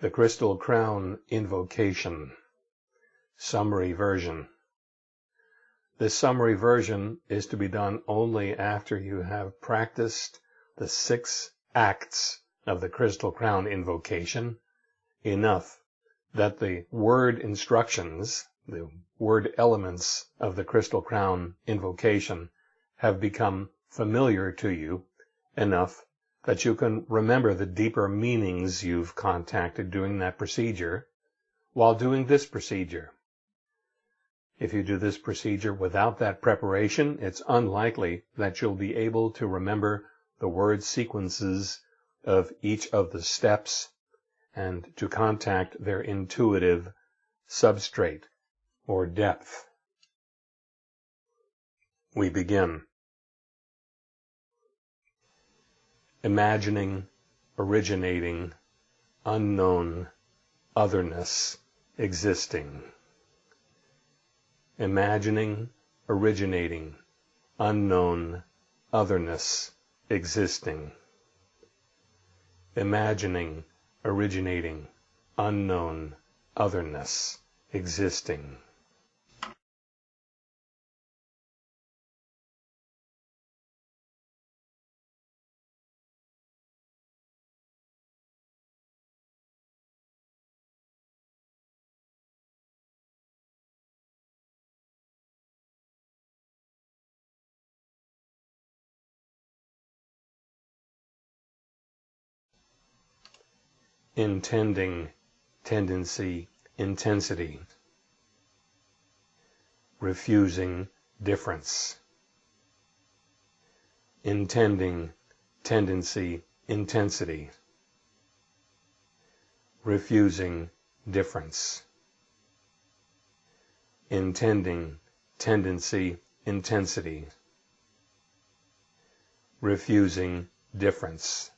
The Crystal Crown Invocation Summary Version. This summary version is to be done only after you have practiced the six acts of the Crystal Crown Invocation enough that the word instructions, the word elements of the Crystal Crown Invocation have become familiar to you enough that you can remember the deeper meanings you've contacted during that procedure while doing this procedure. If you do this procedure without that preparation, it's unlikely that you'll be able to remember the word sequences of each of the steps and to contact their intuitive substrate or depth. We begin. Imagining, originating, unknown, otherness, existing. Imagining, originating, unknown, otherness, existing. Imagining, originating, unknown, otherness, existing. Intending, tendency, intensity, refusing difference, intending, tendency, intensity, refusing difference, intending, tendency, intensity, refusing difference.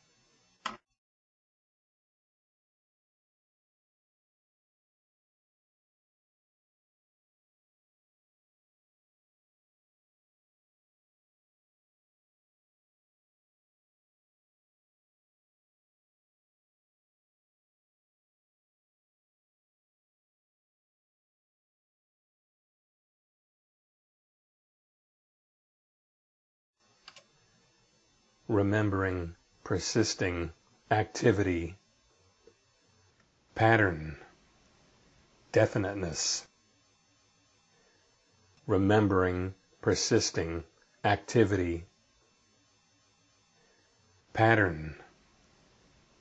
Remembering, persisting, activity, pattern, definiteness, remembering, persisting, activity, pattern,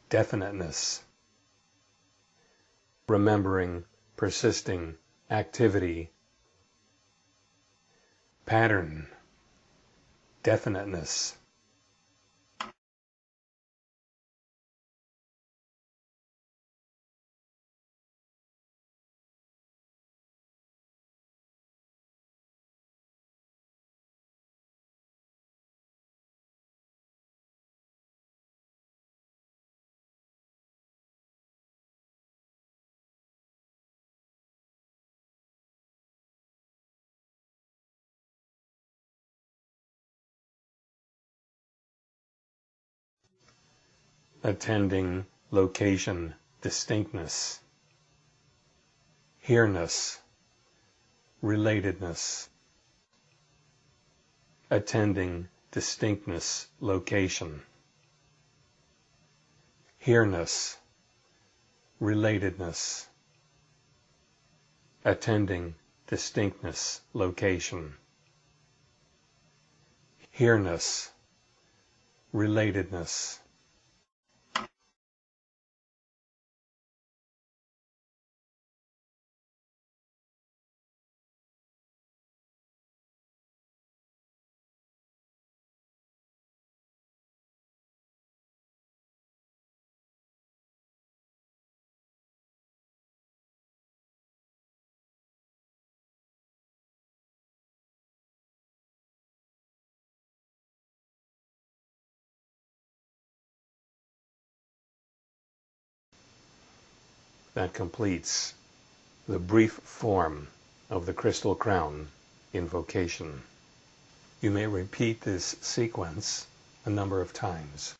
definiteness, remembering, persisting, activity, pattern, definiteness. Attending, location, distinctness, here-ness, relatedness, attending, distinctness, location, here-ness, relatedness, attending, distinctness, location, here-ness, relatedness, that completes the brief form of the Crystal Crown invocation. You may repeat this sequence a number of times.